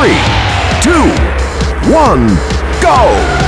three, two, one, go!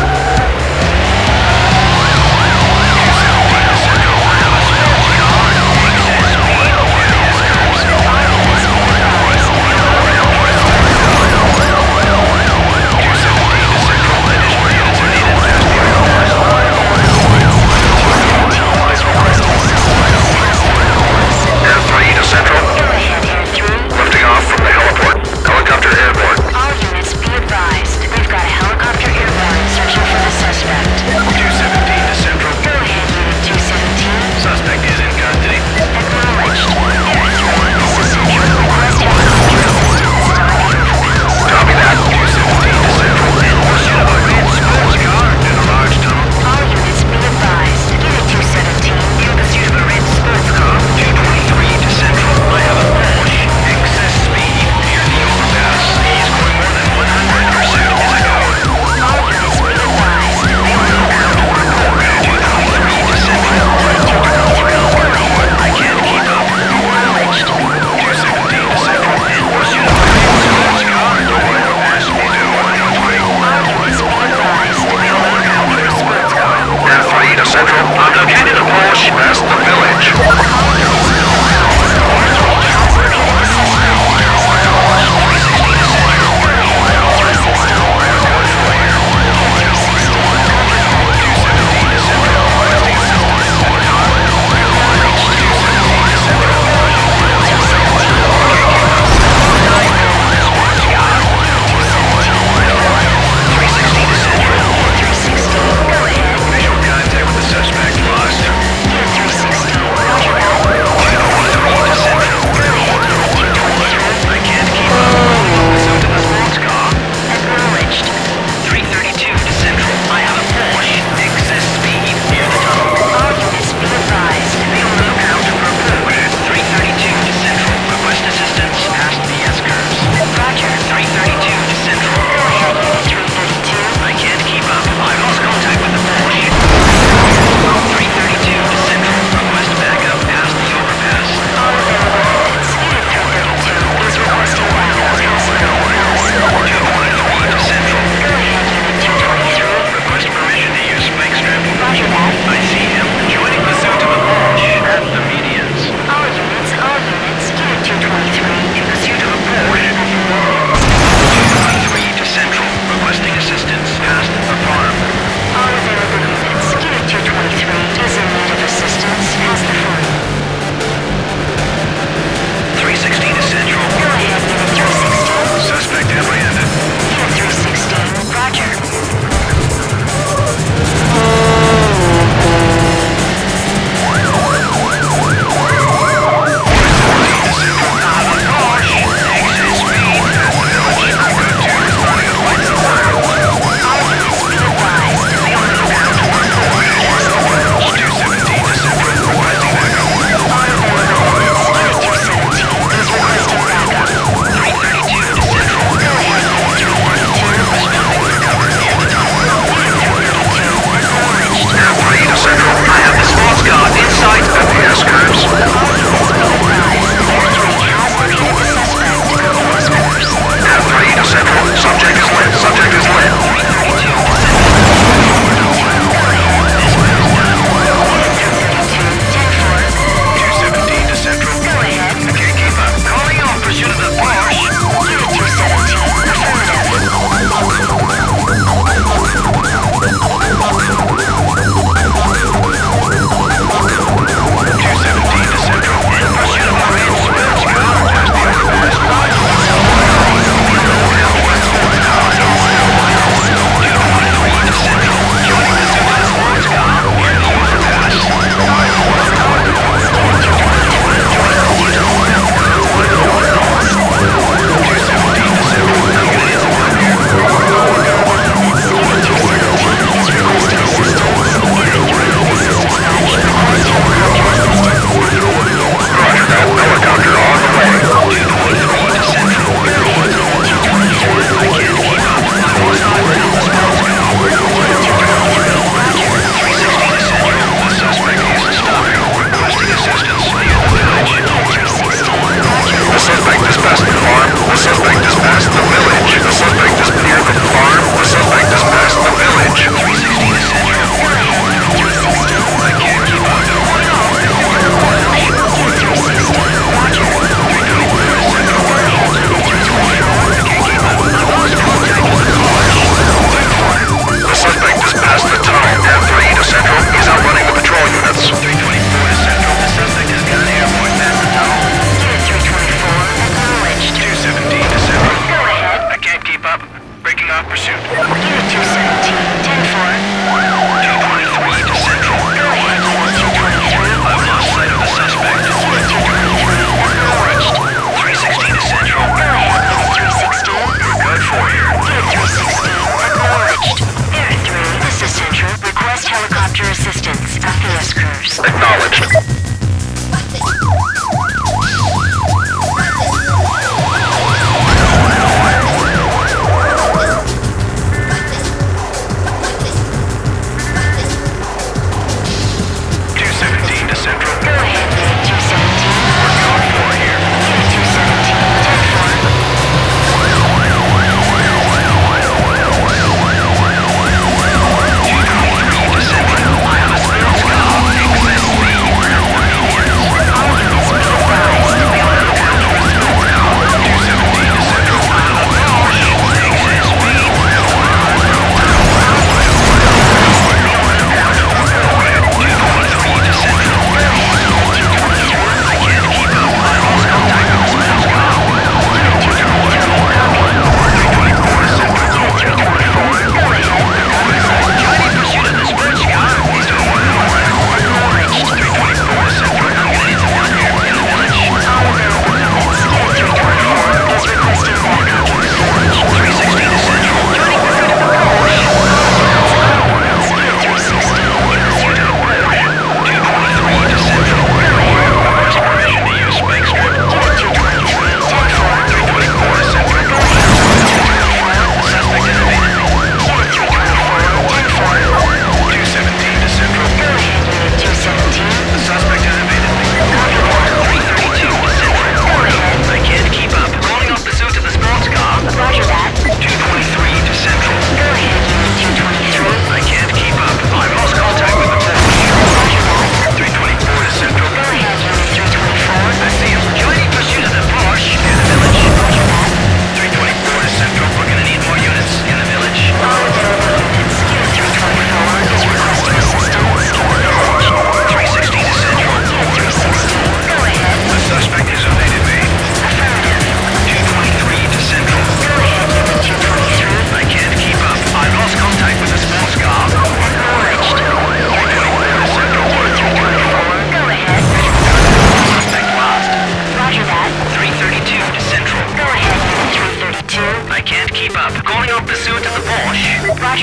Acknowledged.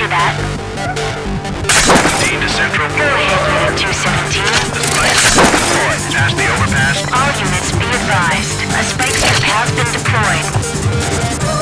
Roger that. Dean to Central. Go ahead, Unit 217. The spike have been deployed. Pass the overpass. All units be advised. A spike strip has been deployed.